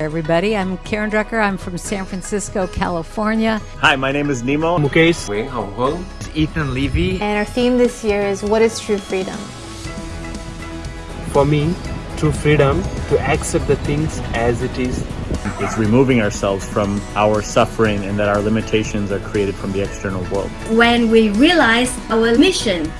Everybody, I'm Karen Drucker. I'm from San Francisco, California. Hi, my name is Nemo. Mukesh. Wayne Hong Hong. Ethan Levy. And our theme this year is What is True Freedom? For me, true freedom to accept the things as it is. It's removing ourselves from our suffering and that our limitations are created from the external world. When we realize our mission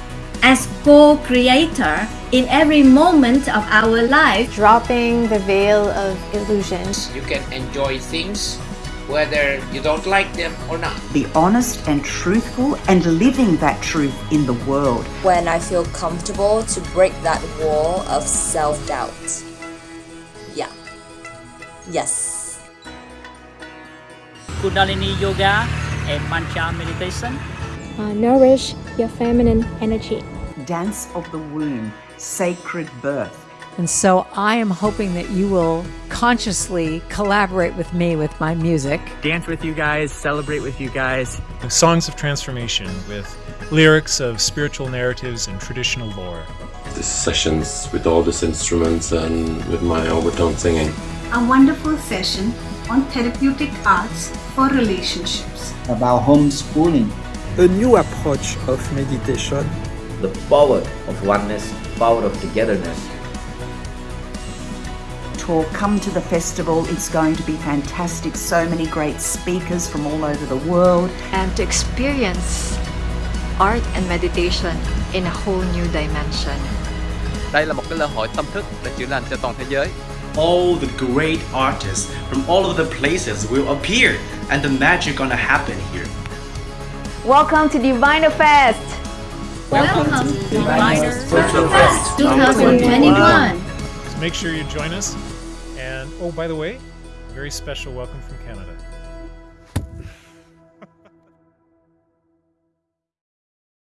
as co-creator in every moment of our life. Dropping the veil of illusions. You can enjoy things whether you don't like them or not. Be honest and truthful and living that truth in the world. When I feel comfortable to break that wall of self-doubt. Yeah. Yes. Kundalini Yoga and Mantra Meditation. Uh, nourish your feminine energy. Dance of the womb, sacred birth. And so I am hoping that you will consciously collaborate with me with my music. Dance with you guys, celebrate with you guys. Songs of Transformation with lyrics of spiritual narratives and traditional lore. These sessions with all these instruments and with my overtone singing. A wonderful session on therapeutic arts for relationships. About homeschooling. A new approach of meditation. The power of oneness, power of togetherness. Tour, come to the festival. It's going to be fantastic. So many great speakers from all over the world. And to experience art and meditation in a whole new dimension. Đây là một cái lễ hội tâm thức để chữa lành cho toàn thế giới. All the great artists from all over the places will appear and the magic gonna happen here. Welcome to Diviner Fest! Welcome, Welcome to Diviner Virtual Fest 2021. So make sure you join us. And oh, by the way, very special welcome from Canada.